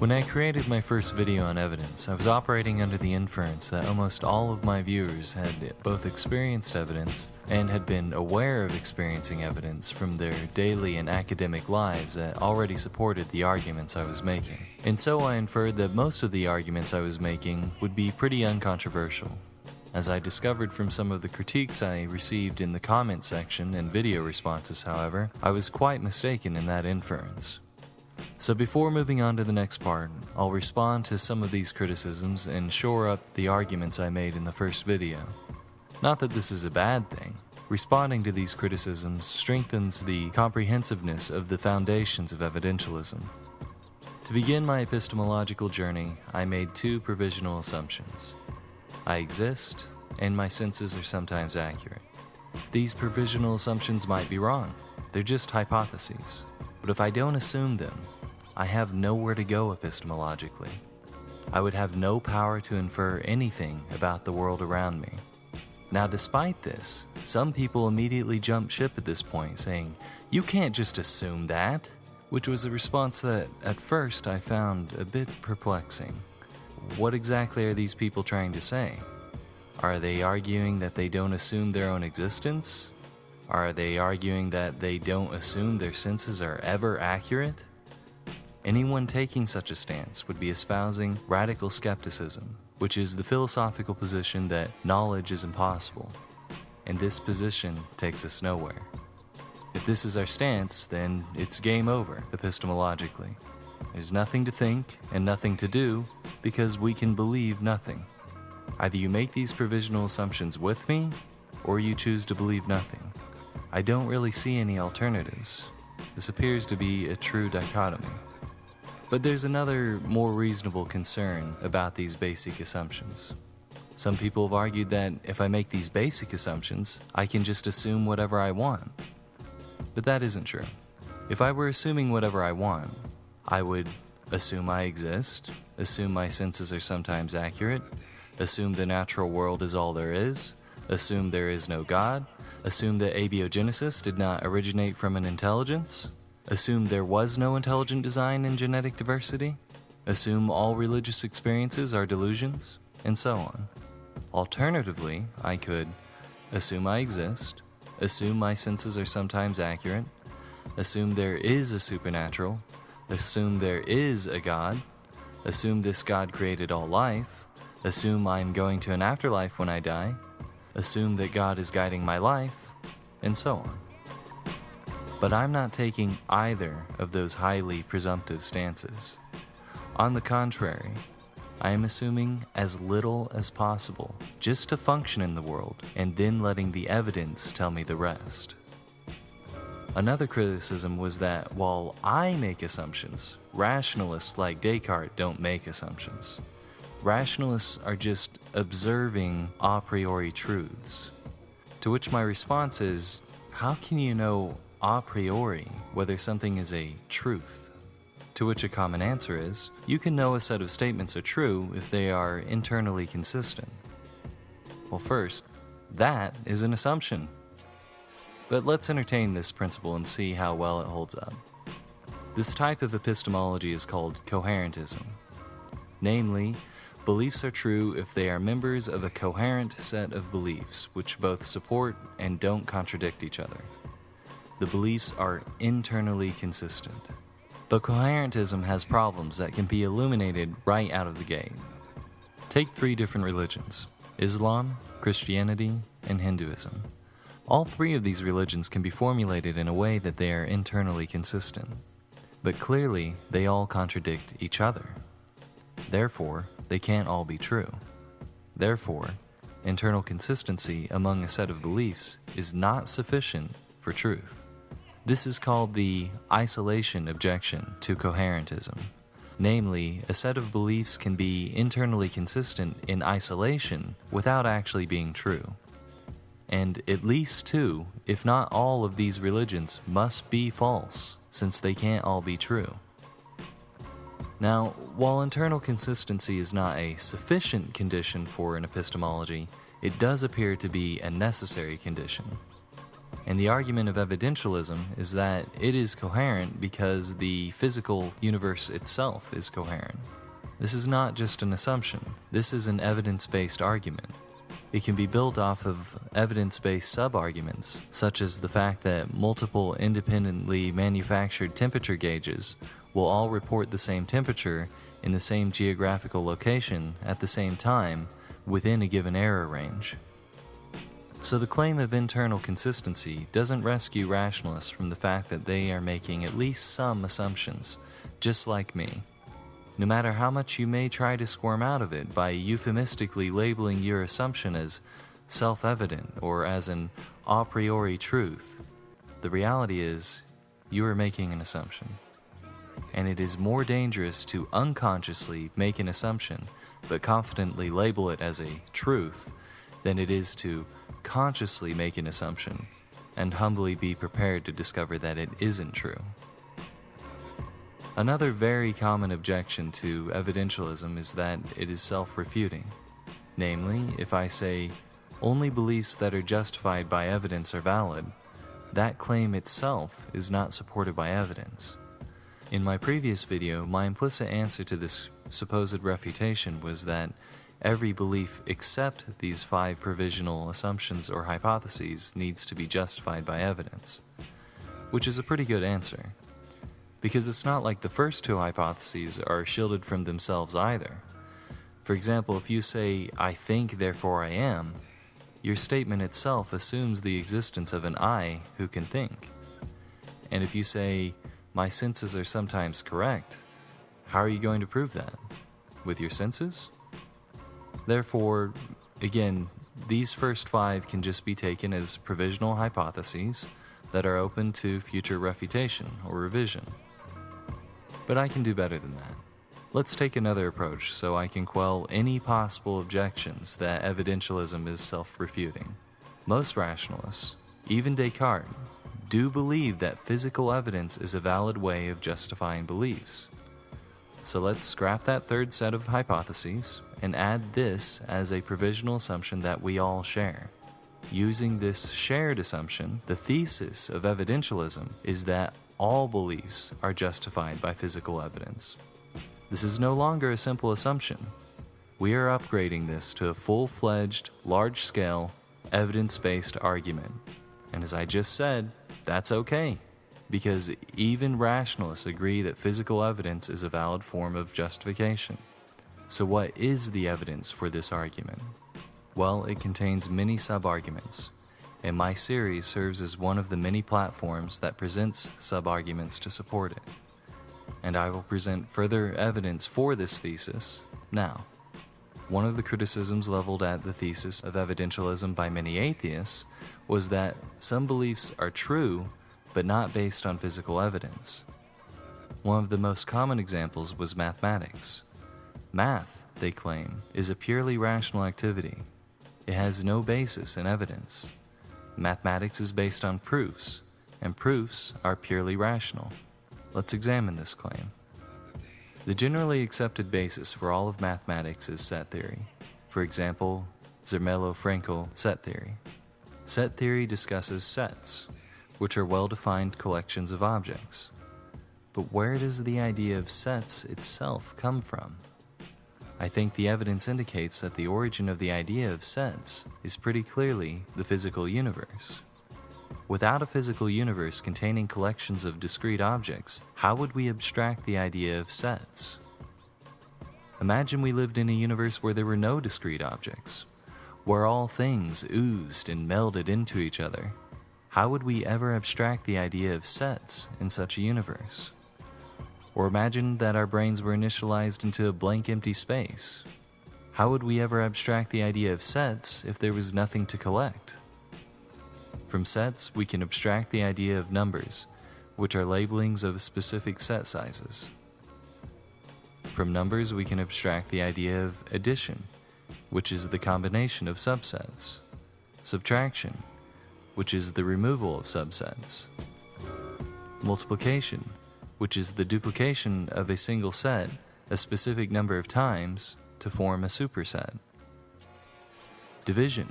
When I created my first video on evidence, I was operating under the inference that almost all of my viewers had both experienced evidence and had been aware of experiencing evidence from their daily and academic lives that already supported the arguments I was making. And so I inferred that most of the arguments I was making would be pretty uncontroversial. As I discovered from some of the critiques I received in the comment section and video responses, however, I was quite mistaken in that inference. So before moving on to the next part, I'll respond to some of these criticisms and shore up the arguments I made in the first video. Not that this is a bad thing. Responding to these criticisms strengthens the comprehensiveness of the foundations of evidentialism. To begin my epistemological journey, I made two provisional assumptions. I exist, and my senses are sometimes accurate. These provisional assumptions might be wrong, they're just hypotheses. But if I don't assume them, I have nowhere to go epistemologically. I would have no power to infer anything about the world around me. Now, despite this, some people immediately jump ship at this point, saying, You can't just assume that, which was a response that, at first, I found a bit perplexing. What exactly are these people trying to say? Are they arguing that they don't assume their own existence? Are they arguing that they don't assume their senses are ever accurate? Anyone taking such a stance would be espousing radical skepticism, which is the philosophical position that knowledge is impossible. And this position takes us nowhere. If this is our stance, then it's game over, epistemologically. There's nothing to think and nothing to do because we can believe nothing. Either you make these provisional assumptions with me, or you choose to believe nothing. I don't really see any alternatives. This appears to be a true dichotomy. But there's another, more reasonable concern about these basic assumptions. Some people have argued that if I make these basic assumptions, I can just assume whatever I want. But that isn't true. If I were assuming whatever I want, I would assume I exist, assume my senses are sometimes accurate, assume the natural world is all there is, assume there is no God, assume that abiogenesis did not originate from an intelligence, Assume there was no intelligent design in genetic diversity? Assume all religious experiences are delusions? And so on. Alternatively, I could assume I exist, assume my senses are sometimes accurate, assume there is a supernatural, assume there is a God, assume this God created all life, assume I'm going to an afterlife when I die, assume that God is guiding my life, and so on. But I'm not taking either of those highly presumptive stances. On the contrary, I am assuming as little as possible just to function in the world and then letting the evidence tell me the rest. Another criticism was that while I make assumptions, rationalists like Descartes don't make assumptions. Rationalists are just observing a priori truths. To which my response is how can you know a priori whether something is a truth. To which a common answer is you can know a set of statements are true if they are internally consistent. Well, first, that is an assumption. But let's entertain this principle and see how well it holds up. This type of epistemology is called coherentism. Namely, beliefs are true if they are members of a coherent set of beliefs which both support and don't contradict each other the beliefs are internally consistent. But coherentism has problems that can be illuminated right out of the gate. Take three different religions Islam, Christianity, and Hinduism. All three of these religions can be formulated in a way that they are internally consistent. But clearly, they all contradict each other. Therefore, they can't all be true. Therefore, internal consistency among a set of beliefs is not sufficient for truth. This is called the isolation objection to coherentism. Namely, a set of beliefs can be internally consistent in isolation without actually being true. And at least two, if not all, of these religions must be false, since they can't all be true. Now, while internal consistency is not a sufficient condition for an epistemology, it does appear to be a necessary condition. And the argument of evidentialism is that it is coherent because the physical universe itself is coherent. This is not just an assumption, this is an evidence based argument. It can be built off of evidence based sub arguments, such as the fact that multiple independently manufactured temperature gauges will all report the same temperature in the same geographical location at the same time within a given error range. So the claim of internal consistency doesn't rescue rationalists from the fact that they are making at least some assumptions, just like me. No matter how much you may try to squirm out of it by euphemistically labeling your assumption as self evident or as an a priori truth, the reality is you are making an assumption and it is more dangerous to unconsciously make an assumption but confidently label it as a truth than it is to consciously make an assumption and humbly be prepared to discover that it isn't true. Another very common objection to evidentialism is that it is self refuting. Namely, if I say, only beliefs that are justified by evidence are valid, that claim itself is not supported by evidence. In my previous video, my implicit answer to this supposed refutation was that every belief except these five provisional assumptions or hypotheses needs to be justified by evidence, which is a pretty good answer. Because it's not like the first two hypotheses are shielded from themselves either. For example, if you say, I think, therefore I am, your statement itself assumes the existence of an I who can think. And if you say, my senses are sometimes correct. How are you going to prove that? With your senses? Therefore, again, these first five can just be taken as provisional hypotheses that are open to future refutation or revision. But I can do better than that. Let's take another approach so I can quell any possible objections that evidentialism is self refuting. Most rationalists, even Descartes, do believe that physical evidence is a valid way of justifying beliefs. So let's scrap that third set of hypotheses and add this as a provisional assumption that we all share. Using this shared assumption, the thesis of evidentialism is that all beliefs are justified by physical evidence. This is no longer a simple assumption. We are upgrading this to a full fledged, large scale, evidence based argument. And as I just said, that's okay, because even rationalists agree that physical evidence is a valid form of justification. So, what is the evidence for this argument? Well, it contains many sub arguments, and my series serves as one of the many platforms that presents sub arguments to support it. And I will present further evidence for this thesis now. One of the criticisms leveled at the thesis of evidentialism by many atheists was that some beliefs are true but not based on physical evidence. One of the most common examples was mathematics. Math, they claim, is a purely rational activity. It has no basis in evidence. Mathematics is based on proofs, and proofs are purely rational. Let's examine this claim. The generally accepted basis for all of mathematics is set theory. For example, Zermelo-Fraenkel set theory. Set theory discusses sets, which are well defined collections of objects. But where does the idea of sets itself come from? I think the evidence indicates that the origin of the idea of sets is pretty clearly the physical universe. Without a physical universe containing collections of discrete objects, how would we abstract the idea of sets? Imagine we lived in a universe where there were no discrete objects, where all things oozed and melded into each other, how would we ever abstract the idea of sets in such a universe? Or imagine that our brains were initialized into a blank empty space. How would we ever abstract the idea of sets if there was nothing to collect? From sets, we can abstract the idea of numbers, which are labelings of specific set sizes. From numbers, we can abstract the idea of addition, which is the combination of subsets, subtraction, which is the removal of subsets, multiplication, which is the duplication of a single set a specific number of times to form a superset, division,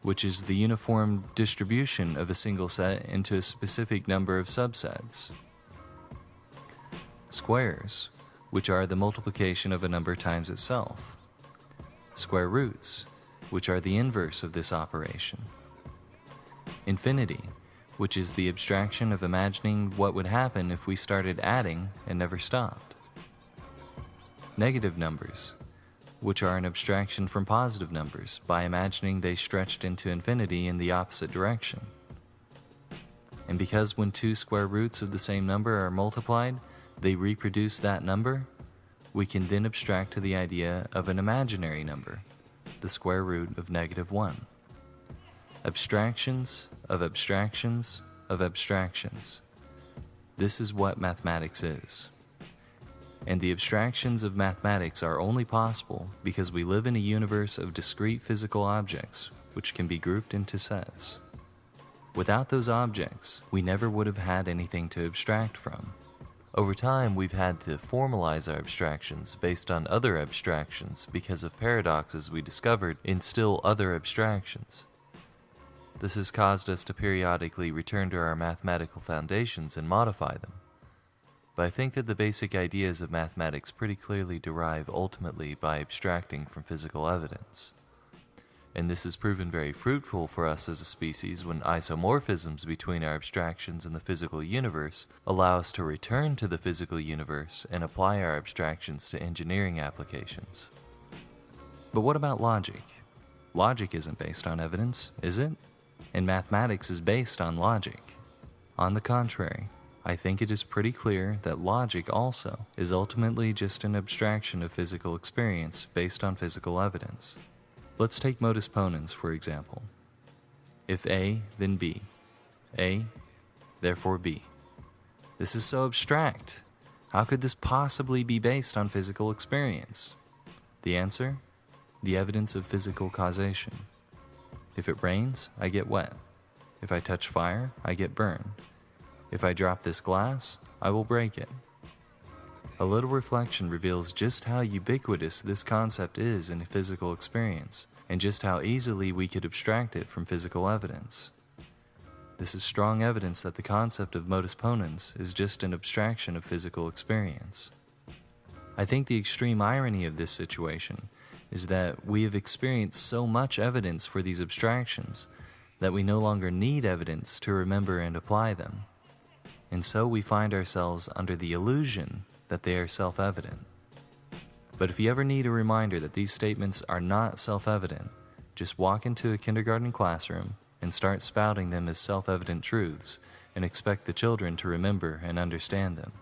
which is the uniform distribution of a single set into a specific number of subsets. Squares, which are the multiplication of a number times itself. Square roots, which are the inverse of this operation. Infinity, which is the abstraction of imagining what would happen if we started adding and never stopped. Negative numbers, which are an abstraction from positive numbers by imagining they stretched into infinity in the opposite direction. And because when two square roots of the same number are multiplied, they reproduce that number, we can then abstract to the idea of an imaginary number, the square root of negative 1. Abstractions of abstractions of abstractions. This is what mathematics is and the abstractions of mathematics are only possible because we live in a universe of discrete physical objects which can be grouped into sets. Without those objects, we never would have had anything to abstract from. Over time, we've had to formalize our abstractions based on other abstractions because of paradoxes we discovered in still other abstractions. This has caused us to periodically return to our mathematical foundations and modify them but I think that the basic ideas of mathematics pretty clearly derive ultimately by abstracting from physical evidence. And this has proven very fruitful for us as a species when isomorphisms between our abstractions and the physical universe allow us to return to the physical universe and apply our abstractions to engineering applications. But what about logic? Logic isn't based on evidence, is it? And mathematics is based on logic. On the contrary, I think it is pretty clear that logic also is ultimately just an abstraction of physical experience based on physical evidence. Let's take modus ponens for example. If A, then B. A, therefore B. This is so abstract. How could this possibly be based on physical experience? The answer? The evidence of physical causation. If it rains, I get wet. If I touch fire, I get burned. If I drop this glass, I will break it. A little reflection reveals just how ubiquitous this concept is in physical experience, and just how easily we could abstract it from physical evidence. This is strong evidence that the concept of modus ponens is just an abstraction of physical experience. I think the extreme irony of this situation is that we have experienced so much evidence for these abstractions that we no longer need evidence to remember and apply them and so we find ourselves under the illusion that they are self evident. But if you ever need a reminder that these statements are not self evident, just walk into a kindergarten classroom and start spouting them as self evident truths and expect the children to remember and understand them.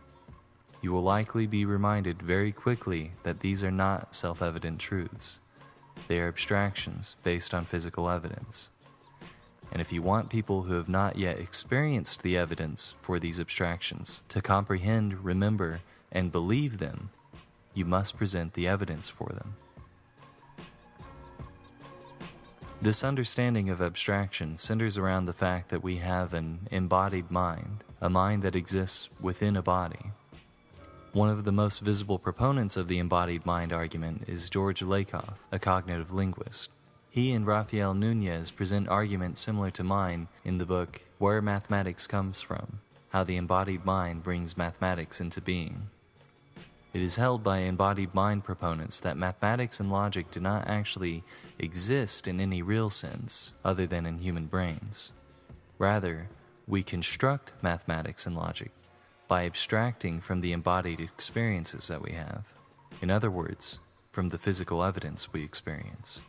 You will likely be reminded very quickly that these are not self evident truths. They are abstractions based on physical evidence. And if you want people who have not yet experienced the evidence for these abstractions to comprehend, remember, and believe them, you must present the evidence for them. This understanding of abstraction centers around the fact that we have an embodied mind, a mind that exists within a body. One of the most visible proponents of the embodied mind argument is George Lakoff, a cognitive linguist. He and Rafael Nunez present arguments similar to mine in the book Where Mathematics Comes From How the Embodied Mind Brings Mathematics into Being. It is held by embodied mind proponents that mathematics and logic do not actually exist in any real sense other than in human brains. Rather, we construct mathematics and logic by abstracting from the embodied experiences that we have. In other words, from the physical evidence we experience.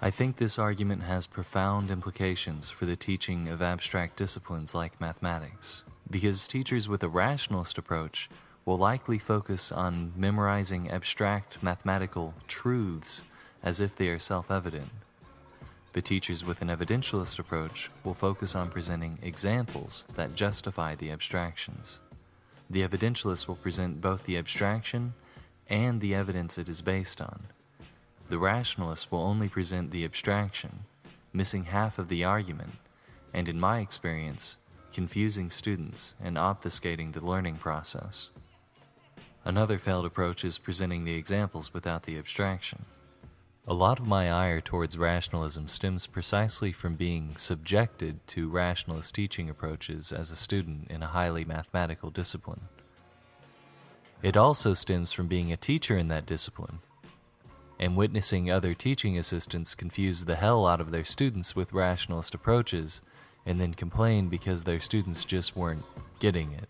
I think this argument has profound implications for the teaching of abstract disciplines like mathematics, because teachers with a rationalist approach will likely focus on memorizing abstract mathematical truths as if they are self But teachers with an evidentialist approach will focus on presenting examples that justify the abstractions. The evidentialist will present both the abstraction and the evidence it is based on. The rationalist will only present the abstraction, missing half of the argument, and in my experience, confusing students and obfuscating the learning process. Another failed approach is presenting the examples without the abstraction. A lot of my ire towards rationalism stems precisely from being subjected to rationalist teaching approaches as a student in a highly mathematical discipline. It also stems from being a teacher in that discipline and witnessing other teaching assistants confuse the hell out of their students with rationalist approaches and then complain because their students just weren't getting it.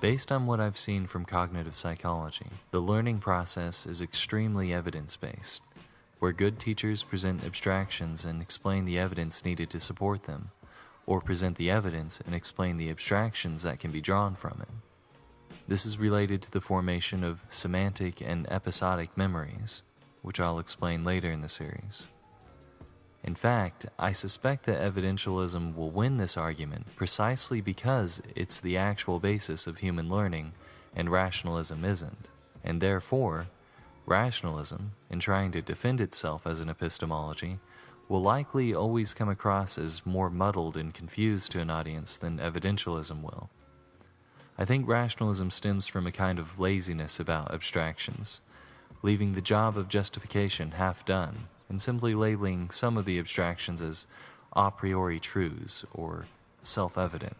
Based on what I've seen from cognitive psychology, the learning process is extremely evidence based, where good teachers present abstractions and explain the evidence needed to support them, or present the evidence and explain the abstractions that can be drawn from it. This is related to the formation of semantic and episodic memories, which I'll explain later in the series. In fact, I suspect that evidentialism will win this argument precisely because it's the actual basis of human learning and rationalism isn't, and therefore, rationalism, in trying to defend itself as an epistemology, will likely always come across as more muddled and confused to an audience than evidentialism will. I think rationalism stems from a kind of laziness about abstractions, leaving the job of justification half done and simply labeling some of the abstractions as a priori truths or self evident.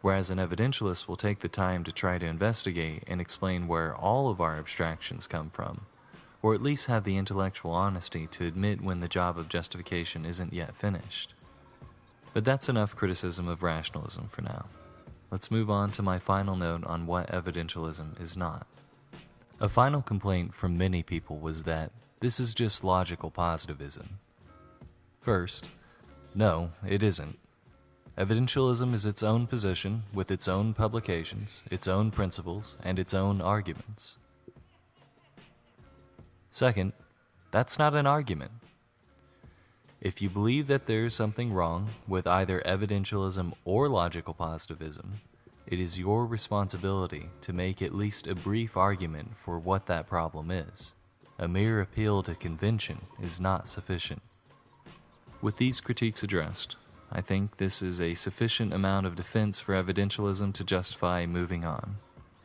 Whereas an evidentialist will take the time to try to investigate and explain where all of our abstractions come from, or at least have the intellectual honesty to admit when the job of justification isn't yet finished. But that's enough criticism of rationalism for now. Let's move on to my final note on what evidentialism is not. A final complaint from many people was that this is just logical positivism. First, no, it isn't. Evidentialism is its own position with its own publications, its own principles, and its own arguments. Second, that's not an argument. If you believe that there is something wrong with either evidentialism or logical positivism, it is your responsibility to make at least a brief argument for what that problem is a mere appeal to convention is not sufficient. With these critiques addressed, I think this is a sufficient amount of defense for evidentialism to justify moving on.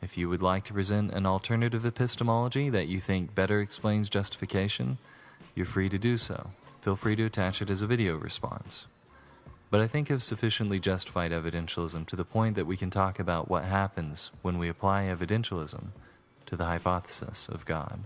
If you would like to present an alternative epistemology that you think better explains justification, you're free to do so. Feel free to attach it as a video response. But I think I've sufficiently justified evidentialism to the point that we can talk about what happens when we apply evidentialism to the hypothesis of God.